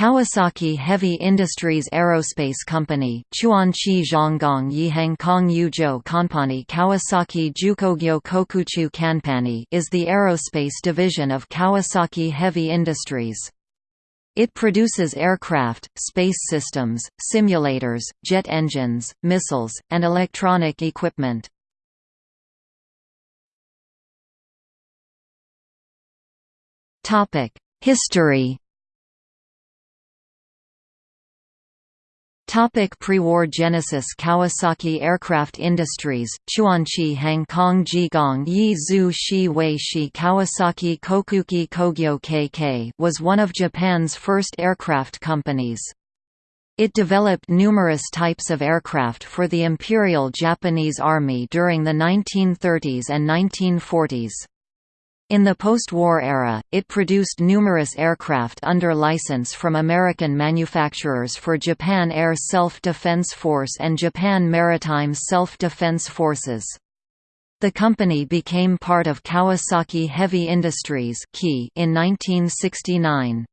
Kawasaki Heavy Industries Aerospace Company Chuanqi Zhonggong Yihang Kong Yuzhou Company Kawasaki Jukogyo Kokuchu Kanpani is the aerospace division of Kawasaki Heavy Industries. It produces aircraft, space systems, simulators, jet engines, missiles, and electronic equipment. History Topic pre-war genesis Kawasaki Aircraft Industries, Chuanchi Kong Jigong Yi Zhu Shi Wei Shi Kawasaki Kokuki Kogyo KK was one of Japan's first aircraft companies. It developed numerous types of aircraft for the Imperial Japanese Army during the 1930s and 1940s. In the post-war era, it produced numerous aircraft under license from American manufacturers for Japan Air Self-Defense Force and Japan Maritime Self-Defense Forces. The company became part of Kawasaki Heavy Industries in 1969.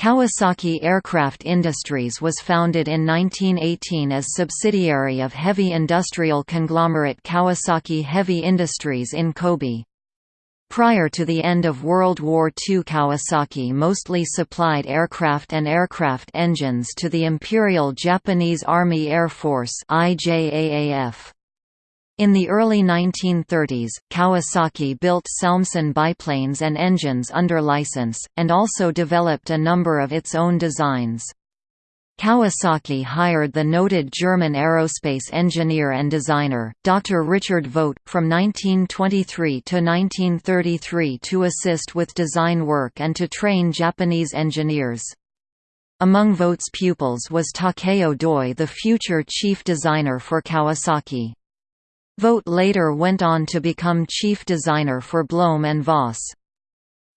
Kawasaki Aircraft Industries was founded in 1918 as subsidiary of heavy industrial conglomerate Kawasaki Heavy Industries in Kobe. Prior to the end of World War II Kawasaki mostly supplied aircraft and aircraft engines to the Imperial Japanese Army Air Force. In the early 1930s, Kawasaki built Salmson biplanes and engines under license, and also developed a number of its own designs. Kawasaki hired the noted German aerospace engineer and designer, Dr. Richard Vogt, from 1923 to 1933 to assist with design work and to train Japanese engineers. Among Vogt's pupils was Takeo Doi the future chief designer for Kawasaki. Vogt later went on to become chief designer for Blohm and Voss.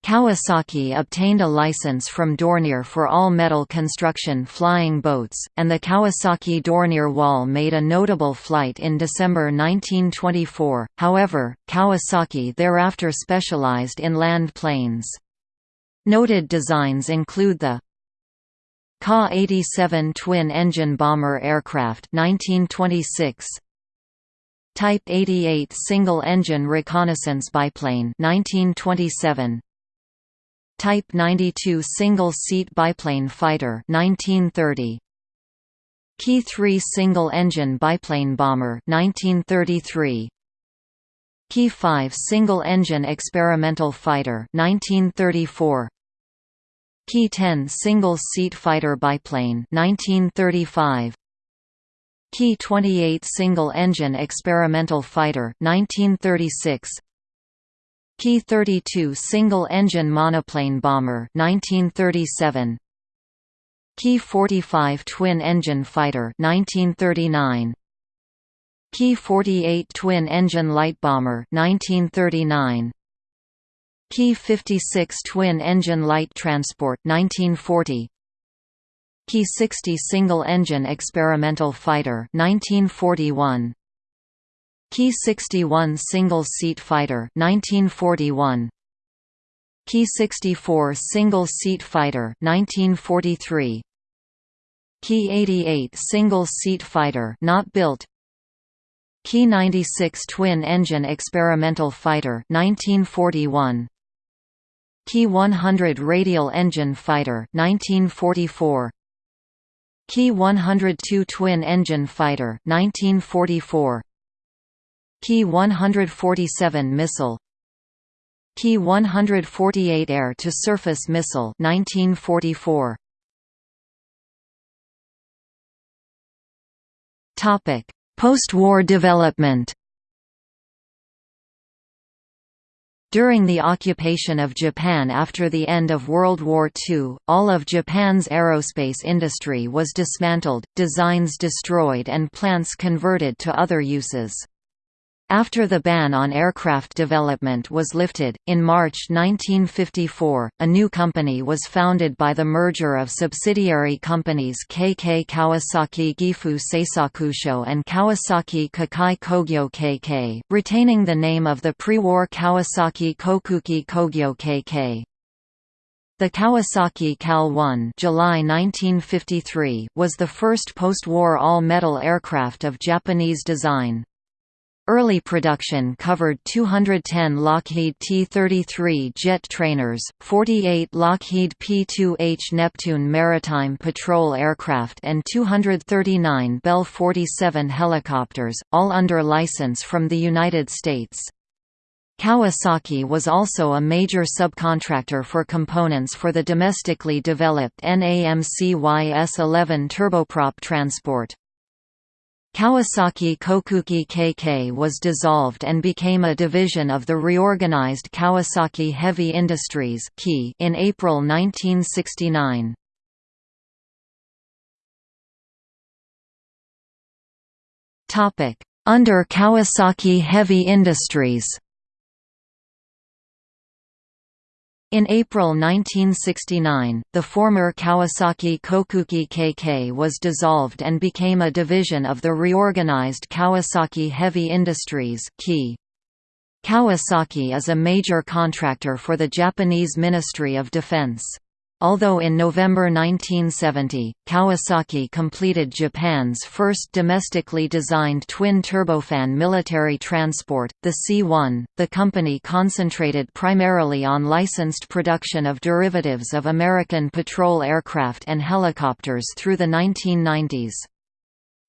Kawasaki obtained a license from Dornier for all-metal construction flying boats, and the Kawasaki Dornier Wal made a notable flight in December 1924, however, Kawasaki thereafter specialized in land planes. Noted designs include the Ka-87 twin-engine bomber aircraft 1926, Type 88 single-engine reconnaissance biplane 1927, Type 92 single-seat biplane fighter 1930 Ki 3 single-engine biplane bomber 1933 Ki 5 single-engine experimental fighter 1934 Ki 10 single-seat fighter biplane 1935 Ki 28 single-engine experimental fighter 1936 Ki 32 single-engine monoplane bomber 1937 Ki 45 twin-engine fighter 1939 Ki 48 twin-engine light bomber 1939 Ki 56 twin-engine light transport 1940 Ki 60 single-engine experimental fighter 1941 Ki 61 single-seat fighter 1941 Ki 64 single-seat fighter 1943 Ki 88 single-seat fighter not built. Ki 96 twin-engine experimental fighter 1941 Ki 100 radial engine fighter 1944 Ki 102 twin-engine fighter 1944 Ki 147 missile. Ki 148 air-to-surface missile 1944 Topic Post-war development. During the occupation of Japan after the end of World War II, all of Japan's aerospace industry was dismantled, designs destroyed and plants converted to other uses. After the ban on aircraft development was lifted, in March 1954, a new company was founded by the merger of subsidiary companies KK Kawasaki Gifu Seisakusho and Kawasaki Kikai Kogyo KK, retaining the name of the pre-war Kawasaki Kokuki Kogyo KK. The Kawasaki KAL-1 July 1953 was the first post-war all-metal aircraft of Japanese design. Early production covered 210 Lockheed T-33 jet trainers, 48 Lockheed P-2H Neptune maritime patrol aircraft and 239 Bell 47 helicopters, all under license from the United States. Kawasaki was also a major subcontractor for components for the domestically developed NAMC YS-11 turboprop transport. Kawasaki Kokuki KK was dissolved and became a division of the reorganized Kawasaki Heavy Industries in April 1969. Under Kawasaki Heavy Industries In April 1969, the former Kawasaki Kokuki KK was dissolved and became a division of the reorganized Kawasaki Heavy Industries Kawasaki is a major contractor for the Japanese Ministry of Defense. Although in November 1970, Kawasaki completed Japan's first domestically designed twin-turbofan military transport, the C-1, the company concentrated primarily on licensed production of derivatives of American patrol aircraft and helicopters through the 1990s.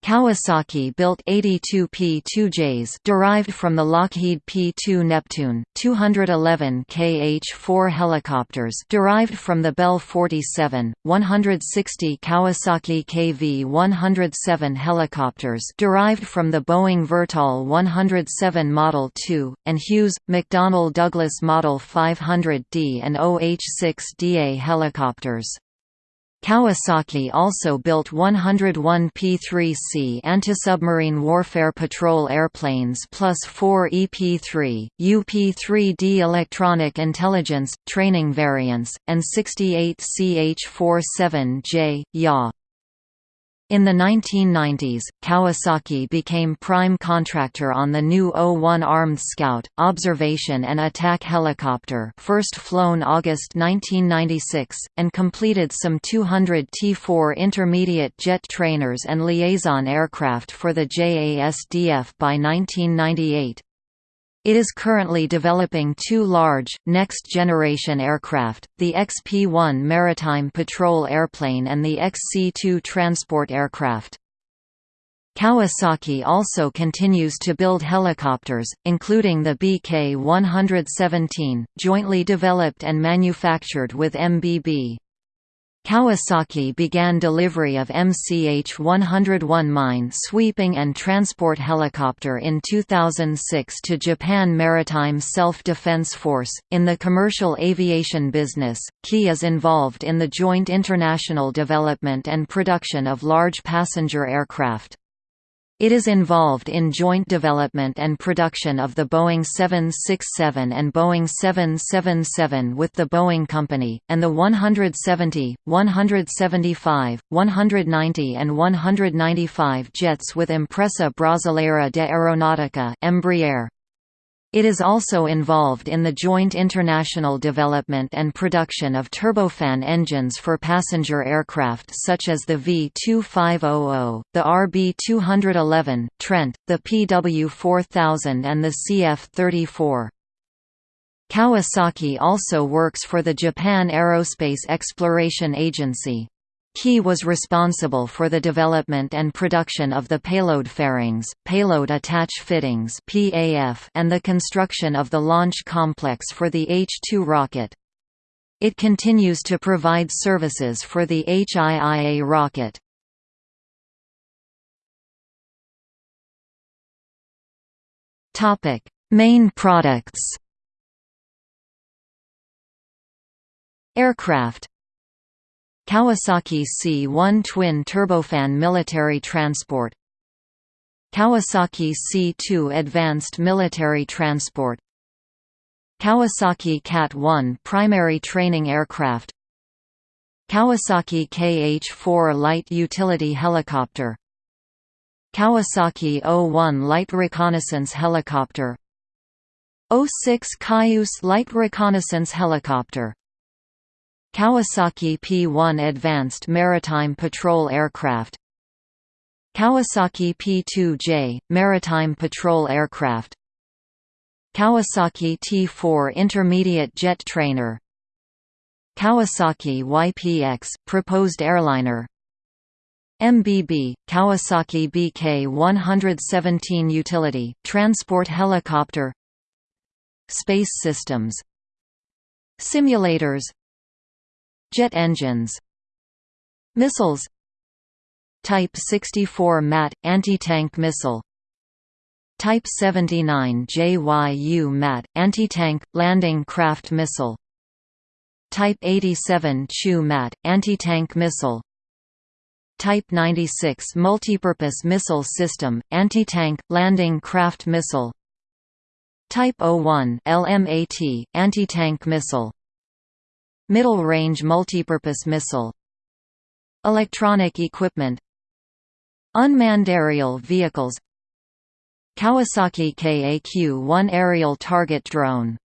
Kawasaki built 82 P-2Js derived from the Lockheed P-2 Neptune, 211 KH-4 helicopters derived from the Bell 47, 160 Kawasaki KV-107 helicopters derived from the Boeing Vertol 107 Model 2, and Hughes, McDonnell Douglas Model 500D and OH-6DA helicopters. Kawasaki also built 101 P-3C anti-submarine warfare patrol airplanes plus 4 EP-3, UP-3D electronic intelligence, training variants, and 68 CH-47J, YA. In the 1990s, Kawasaki became prime contractor on the new O-1 Armed Scout, observation and attack helicopter first flown August 1996, and completed some 200 T-4 intermediate jet trainers and liaison aircraft for the JASDF by 1998. It is currently developing two large, next-generation aircraft, the XP-1 maritime patrol airplane and the XC-2 transport aircraft. Kawasaki also continues to build helicopters, including the BK-117, jointly developed and manufactured with MBB. Kawasaki began delivery of MCH-101 mine-sweeping and transport helicopter in 2006 to Japan Maritime Self-Defense Force. In the commercial aviation business, KI is involved in the joint international development and production of large passenger aircraft. It is involved in joint development and production of the Boeing 767 and Boeing 777 with the Boeing Company, and the 170, 175, 190 and 195 jets with Empresa Brasileira de Aeronáutica Embraer. It is also involved in the joint international development and production of turbofan engines for passenger aircraft such as the V-2500, the RB-211, Trent, the PW-4000 and the CF-34. Kawasaki also works for the Japan Aerospace Exploration Agency. KI was responsible for the development and production of the payload fairings, payload attach fittings and the construction of the launch complex for the H-2 rocket. It continues to provide services for the HIIA rocket. Main products Aircraft Kawasaki C-1 twin turbofan military transport. Kawasaki C-2 advanced military transport. Kawasaki KAT-1 primary training aircraft. Kawasaki KH-4 light utility helicopter. Kawasaki O-1 light reconnaissance helicopter. O-6 Cayuse light reconnaissance helicopter Kawasaki P-1 Advanced Maritime Patrol Aircraft. Kawasaki P-2J, Maritime Patrol Aircraft. Kawasaki T-4 Intermediate Jet Trainer. Kawasaki YPX, Proposed Airliner. MBB, Kawasaki BK-117 Utility, Transport Helicopter. Space Systems. Simulators Jet engines Missiles Type 64 MAT – anti-tank missile Type 79 JYU MAT – anti-tank, landing craft missile Type 87 CHU MAT – anti-tank missile Type 96 Multipurpose Missile System – anti-tank, landing craft missile Type 01 LMAT – anti-tank missile Middle-range multipurpose missile Electronic equipment Unmanned aerial vehicles Kawasaki KAQ-1 aerial target drone